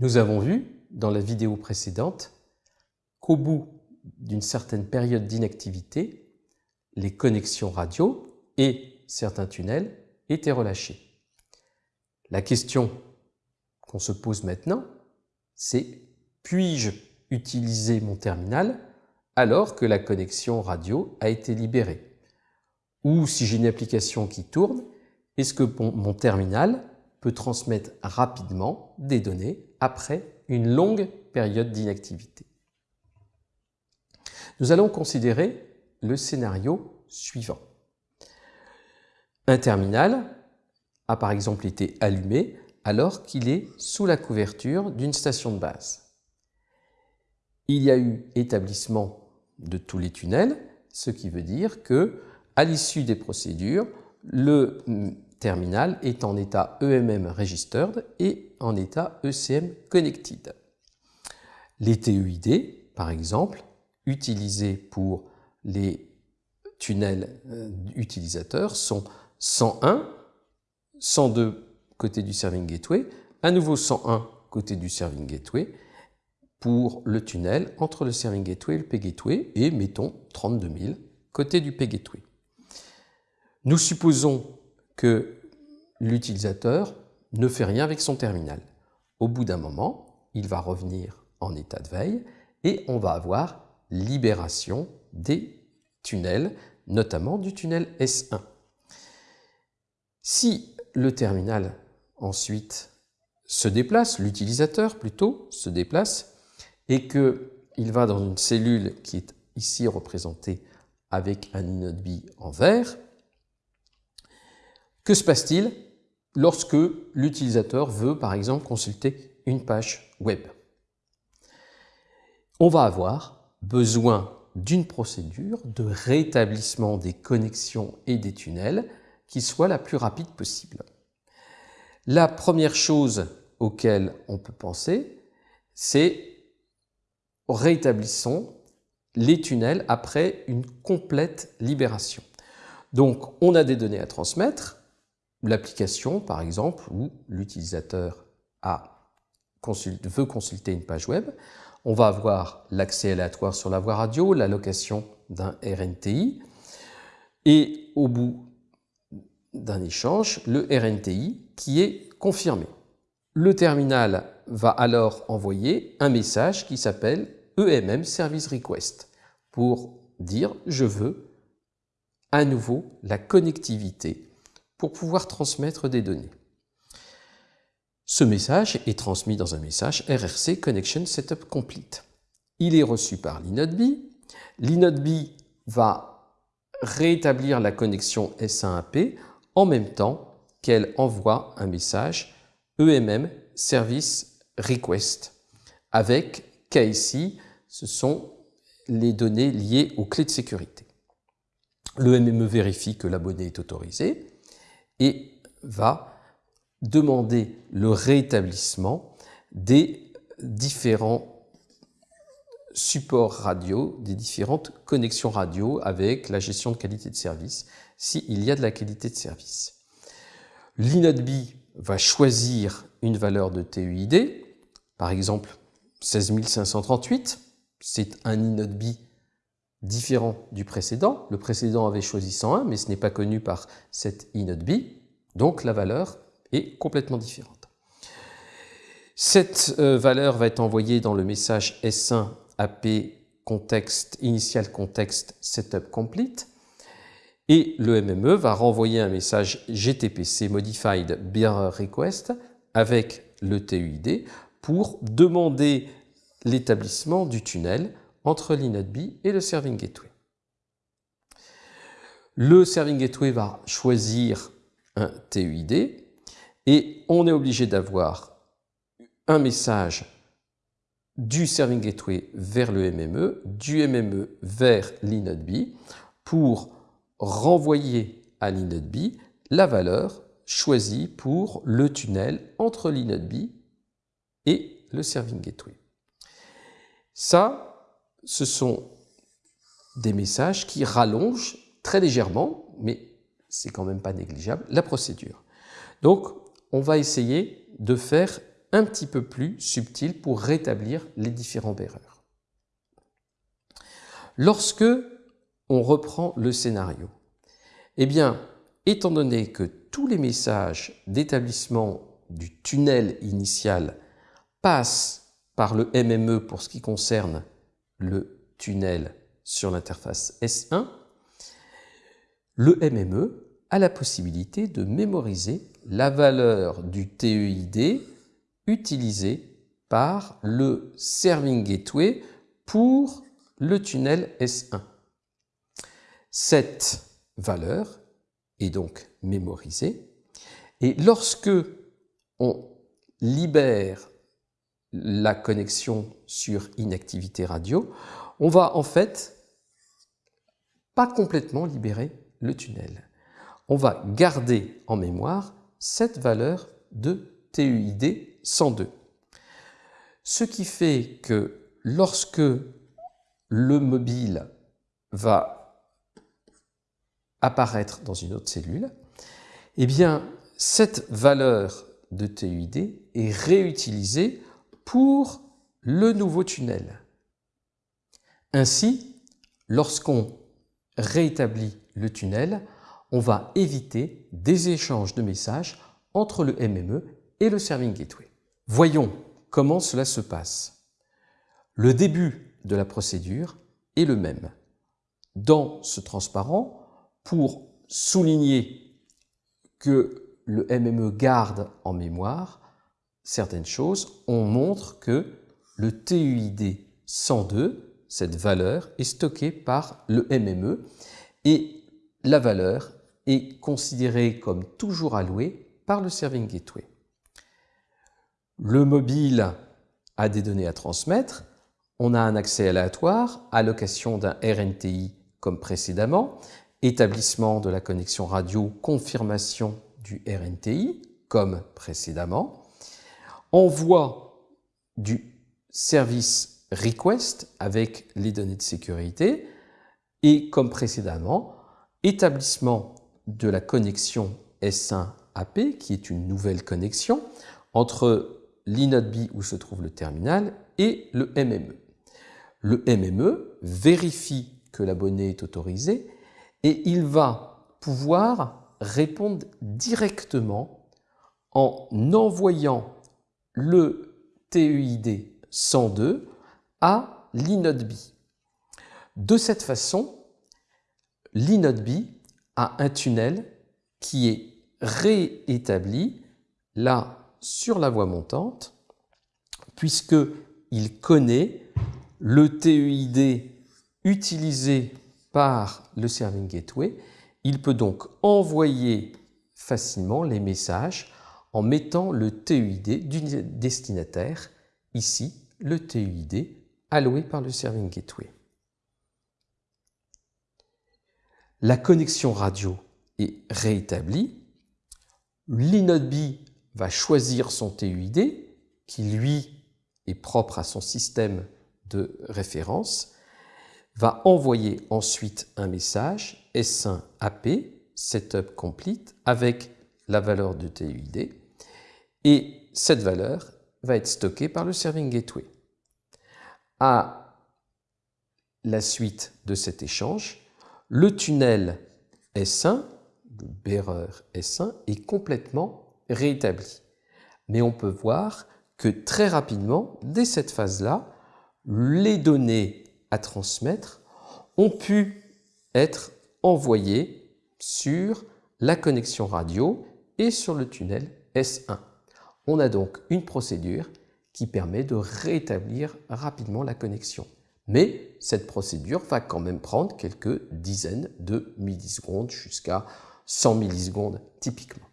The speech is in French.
Nous avons vu dans la vidéo précédente qu'au bout d'une certaine période d'inactivité, les connexions radio et certains tunnels étaient relâchés. La question qu'on se pose maintenant, c'est puis-je utiliser mon terminal alors que la connexion radio a été libérée? Ou si j'ai une application qui tourne, est-ce que mon terminal peut transmettre rapidement des données après une longue période d'inactivité Nous allons considérer le scénario suivant. Un terminal a par exemple été allumé alors qu'il est sous la couverture d'une station de base. Il y a eu établissement de tous les tunnels, ce qui veut dire que, à l'issue des procédures, le terminal est en état EMM registered et en état ECM connected. Les TEID, par exemple, utilisés pour les tunnels euh, utilisateurs sont 101, 102 côté du serving gateway, à nouveau 101 côté du serving gateway pour le tunnel entre le serving gateway et le p-gateway et mettons 32 000 côté du p-gateway. Nous supposons l'utilisateur ne fait rien avec son terminal. Au bout d'un moment, il va revenir en état de veille et on va avoir libération des tunnels, notamment du tunnel S1. Si le terminal ensuite se déplace, l'utilisateur plutôt se déplace, et qu'il va dans une cellule qui est ici représentée avec un inode B en vert, que se passe-t-il lorsque l'utilisateur veut par exemple consulter une page web? On va avoir besoin d'une procédure de rétablissement des connexions et des tunnels qui soit la plus rapide possible. La première chose auquel on peut penser, c'est rétablissons les tunnels après une complète libération. Donc, on a des données à transmettre, l'application par exemple, où l'utilisateur veut consulter une page web, on va avoir l'accès aléatoire sur la voie radio, l'allocation d'un RNTI, et au bout d'un échange, le RNTI qui est confirmé. Le terminal va alors envoyer un message qui s'appelle EMM Service Request pour dire je veux à nouveau la connectivité pour pouvoir transmettre des données. Ce message est transmis dans un message RRC Connection Setup Complete. Il est reçu par l'inode. L'inode va rétablir la connexion S1AP en même temps qu'elle envoie un message EMM Service Request avec KIC, ce sont les données liées aux clés de sécurité. Le MME vérifie que l'abonné est autorisé et va demander le rétablissement des différents supports radio, des différentes connexions radio avec la gestion de qualité de service, s'il y a de la qualité de service. L'inode va choisir une valeur de TUID, par exemple 16538, c'est un inode différent du précédent. Le précédent avait choisi 101, mais ce n'est pas connu par cet inode B, donc la valeur est complètement différente. Cette euh, valeur va être envoyée dans le message S1 AP context, initial context setup complete et le MME va renvoyer un message GTPC Modified Bearer Request avec le TUID pour demander l'établissement du tunnel entre l'inode B et le Serving Gateway. Le Serving Gateway va choisir un TUID et on est obligé d'avoir un message du Serving Gateway vers le MME, du MME vers l'inode B pour renvoyer à l'inode B la valeur choisie pour le tunnel entre l'inode B et le Serving Gateway. Ça, ce sont des messages qui rallongent très légèrement, mais c'est quand même pas négligeable, la procédure. Donc, on va essayer de faire un petit peu plus subtil pour rétablir les différentes erreurs. Lorsque on reprend le scénario, eh bien, étant donné que tous les messages d'établissement du tunnel initial passent par le MME pour ce qui concerne le tunnel sur l'interface S1, le MME a la possibilité de mémoriser la valeur du TEID utilisée par le Serving Gateway pour le tunnel S1. Cette valeur est donc mémorisée et lorsque on libère la connexion sur inactivité radio, on va en fait pas complètement libérer le tunnel. On va garder en mémoire cette valeur de TUID 102. Ce qui fait que lorsque le mobile va apparaître dans une autre cellule, eh bien, cette valeur de TUID est réutilisée pour le nouveau tunnel. Ainsi, lorsqu'on rétablit le tunnel, on va éviter des échanges de messages entre le MME et le Serving Gateway. Voyons comment cela se passe. Le début de la procédure est le même. Dans ce transparent, pour souligner que le MME garde en mémoire certaines choses, on montre que le TUID 102, cette valeur, est stockée par le MME et la valeur est considérée comme toujours allouée par le Serving Gateway. Le mobile a des données à transmettre, on a un accès aléatoire, allocation d'un RNTI comme précédemment, établissement de la connexion radio, confirmation du RNTI comme précédemment, envoi du service request avec les données de sécurité et comme précédemment, établissement de la connexion S1-AP qui est une nouvelle connexion entre l'inode où se trouve le terminal et le MME. Le MME vérifie que l'abonné est autorisé et il va pouvoir répondre directement en envoyant le TEID 102 à l'inode De cette façon, l'inode a un tunnel qui est réétabli là sur la voie montante puisqu'il connaît le TEID utilisé par le Serving Gateway. Il peut donc envoyer facilement les messages en mettant le TEID du destinataire, ici le TEID alloué par le Serving Gateway. La connexion radio est rétablie. L'inode va choisir son TUID, qui lui est propre à son système de référence, va envoyer ensuite un message S1AP, Setup Complete, avec la valeur de TUID, et cette valeur va être stockée par le Serving Gateway. À la suite de cet échange, le tunnel S1, le bearer S1, est complètement rétabli. Mais on peut voir que très rapidement, dès cette phase-là, les données à transmettre ont pu être envoyées sur la connexion radio et sur le tunnel S1. On a donc une procédure qui permet de rétablir rapidement la connexion. Mais cette procédure va quand même prendre quelques dizaines de millisecondes jusqu'à 100 millisecondes typiquement.